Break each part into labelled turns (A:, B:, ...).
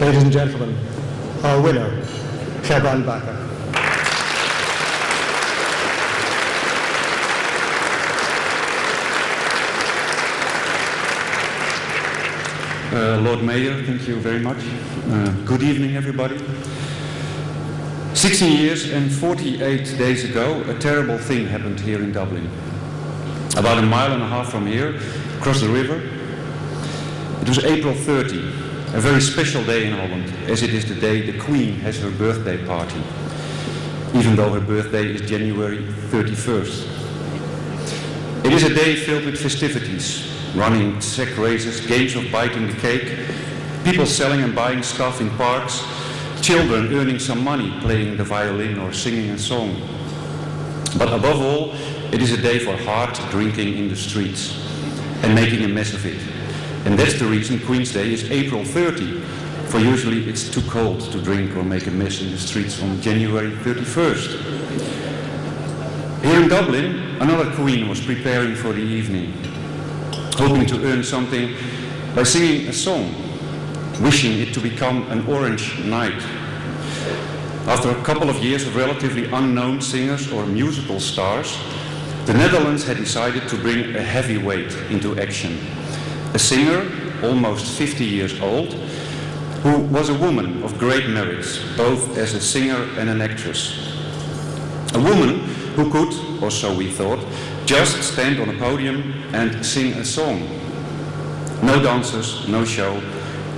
A: Ladies and gentlemen, our winner, Gerbrand Bakker.
B: Uh, Lord Mayor, thank you very much. Uh, good evening, everybody. 16 years and 48 days ago, a terrible thing happened here in Dublin. About a mile and a half from here, across the river. It was April 30, a very special day in Holland, as it is the day the Queen has her birthday party, even though her birthday is January 31st. It is a day filled with festivities, running sack races, games of biting the cake, people selling and buying stuff in parks, children earning some money playing the violin or singing a song. But above all, it is a day for hard drinking in the streets and making a mess of it. And that's the reason Queen's Day is April 30, for usually it's too cold to drink or make a mess in the streets on January 31st. Here in Dublin, another queen was preparing for the evening hoping to earn something by singing a song, wishing it to become an orange night. After a couple of years of relatively unknown singers or musical stars, the Netherlands had decided to bring a heavyweight into action. A singer, almost 50 years old, who was a woman of great merits, both as a singer and an actress. A woman who could, or so we thought, just stand on a podium and sing a song. No dancers, no show,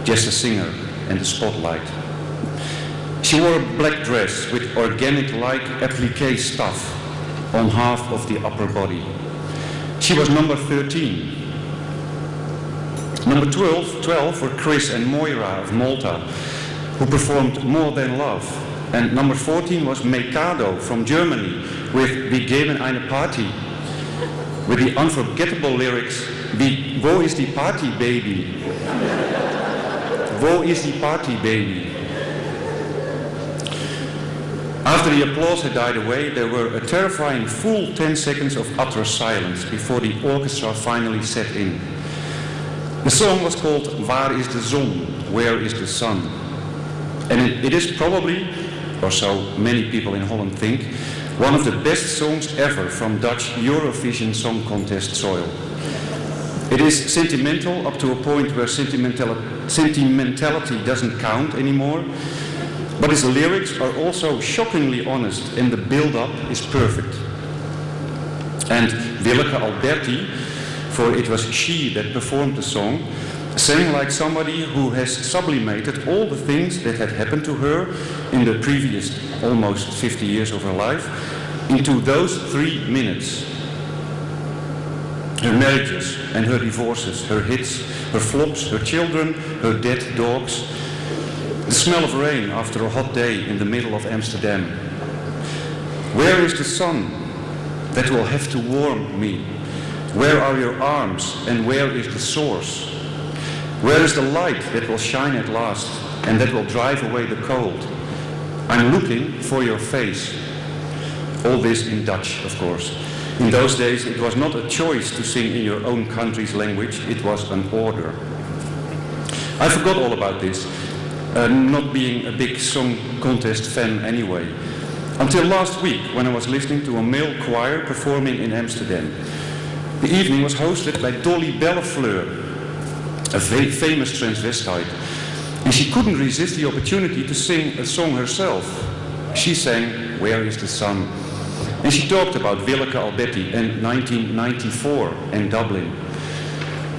B: just a singer and the spotlight. She wore a black dress with organic-like applique stuff on half of the upper body. She was number 13. Number 12, 12 were Chris and Moira of Malta, who performed More Than Love. And number 14 was Mekado from Germany with Wir geben eine Party with the unforgettable lyrics, Wo is the party baby? Wo is the party baby? After the applause had died away, there were a terrifying full 10 seconds of utter silence before the orchestra finally set in. The song was called Waar is de zon? Where is the sun? And it, it is probably, or so many people in Holland think, one of the best songs ever from Dutch Eurovision Song Contest soil. It is sentimental up to a point where sentimental sentimentality doesn't count anymore, but its lyrics are also shockingly honest and the build-up is perfect. And Willeke Alberti, for it was she that performed the song, sang like somebody who has sublimated all the things that had happened to her in the previous almost 50 years of her life into those three minutes. Her marriages and her divorces, her hits, her flops, her children, her dead dogs, the smell of rain after a hot day in the middle of Amsterdam. Where is the sun that will have to warm me? Where are your arms and where is the source? Where is the light that will shine at last and that will drive away the cold? I'm looking for your face. All this in Dutch, of course. In those days, it was not a choice to sing in your own country's language, it was an order. I forgot all about this, uh, not being a big song contest fan anyway. Until last week, when I was listening to a male choir performing in Amsterdam. The evening was hosted by Dolly Bellefleur, a very famous transvestite. And she couldn't resist the opportunity to sing a song herself. She sang, Where is the Sun? And she talked about Willeke Alberti in 1994 in Dublin.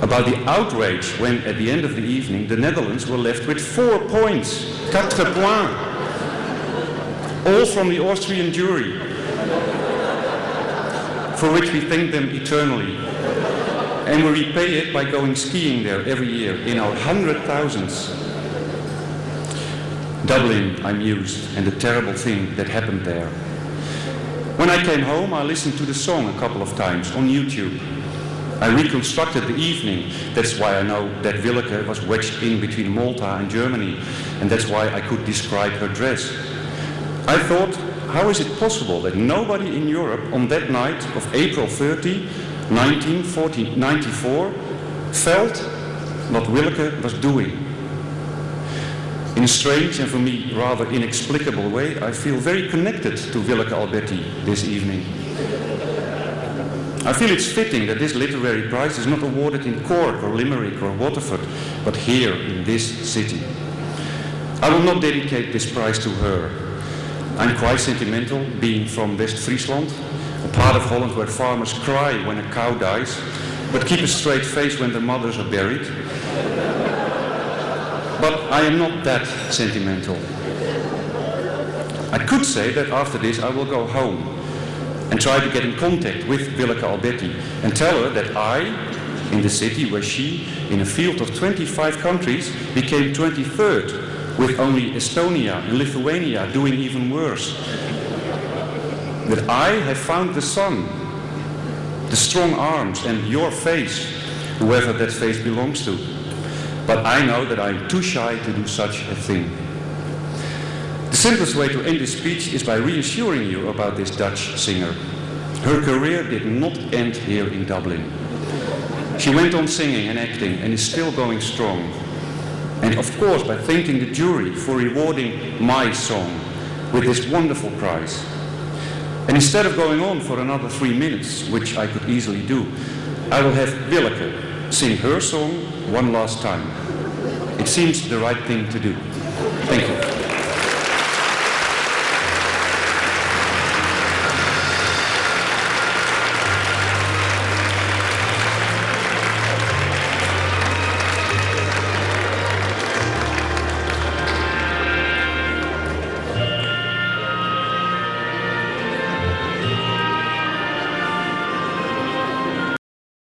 B: About the outrage when, at the end of the evening, the Netherlands were left with four points, quatre points, all from the Austrian jury, for which we thank them eternally. And we repay it by going skiing there every year in our hundred thousands. Dublin, I mused, and the terrible thing that happened there. When I came home, I listened to the song a couple of times on YouTube. I reconstructed the evening. That's why I know that Willeke was wedged in between Malta and Germany, and that's why I could describe her dress. I thought, how is it possible that nobody in Europe on that night of April 30, 1994 felt what Willeke was doing? In a strange and for me rather inexplicable way, I feel very connected to Willeke Alberti this evening. I feel it's fitting that this literary prize is not awarded in Cork or Limerick or Waterford, but here in this city. I will not dedicate this prize to her. I'm quite sentimental, being from West Friesland, a part of Holland where farmers cry when a cow dies, but keep a straight face when their mothers are buried. But I am not that sentimental. I could say that after this I will go home and try to get in contact with Willeke Alberti and tell her that I, in the city where she, in a field of 25 countries, became 23rd, with only Estonia and Lithuania doing even worse. That I have found the sun, the strong arms and your face, whoever that face belongs to. But I know that I'm too shy to do such a thing. The simplest way to end this speech is by reassuring you about this Dutch singer. Her career did not end here in Dublin. She went on singing and acting and is still going strong. And of course by thanking the jury for rewarding my song with this wonderful prize. And instead of going on for another three minutes, which I could easily do, I will have Willeke sing her song one last time. It seems the right thing to do. Thank you.